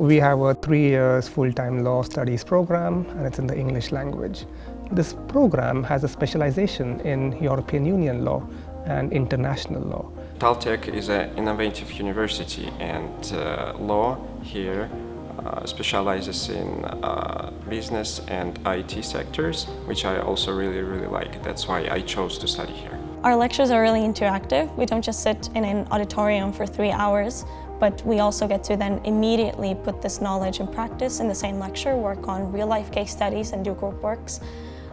We have a three years full-time law studies program and it's in the English language. This program has a specialization in European Union law and international law. Taltech is an innovative university and uh, law here uh, specializes in uh, business and IT sectors, which I also really, really like. That's why I chose to study here. Our lectures are really interactive. We don't just sit in an auditorium for three hours, but we also get to then immediately put this knowledge in practice in the same lecture, work on real-life case studies and do group works.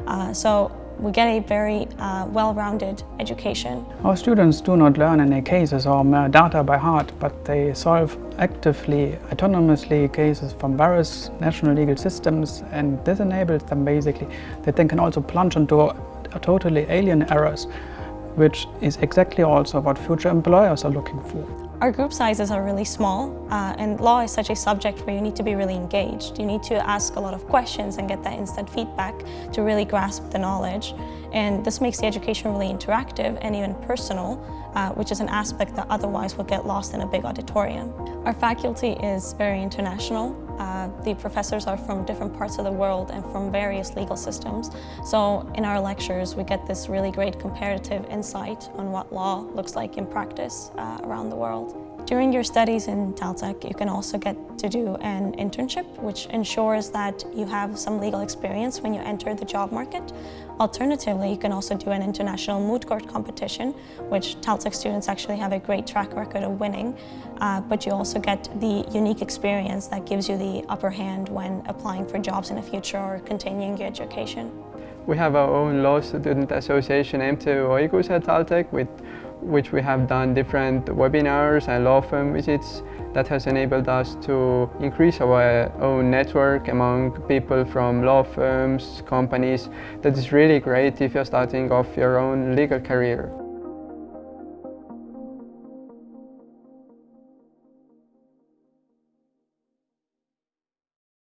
Uh, so we get a very uh, well-rounded education. Our students do not learn any cases or data by heart, but they solve actively, autonomously cases from various national legal systems and this enables them basically that they can also plunge into totally alien errors, which is exactly also what future employers are looking for. Our group sizes are really small uh, and law is such a subject where you need to be really engaged. You need to ask a lot of questions and get that instant feedback to really grasp the knowledge. And this makes the education really interactive and even personal, uh, which is an aspect that otherwise would get lost in a big auditorium. Our faculty is very international. Uh, the professors are from different parts of the world and from various legal systems. So in our lectures, we get this really great comparative insight on what law looks like in practice uh, around the world. During your studies in Taltech, you can also get to do an internship, which ensures that you have some legal experience when you enter the job market. Alternatively, you can also do an international moot court competition, which Taltech students actually have a great track record of winning, uh, but you also get the unique experience that gives you the upper hand when applying for jobs in the future or continuing your education. We have our own law student association, MTÜ Õigus at Taltech, with which we have done different webinars and law firm visits that has enabled us to increase our own network among people from law firms, companies. That is really great if you're starting off your own legal career.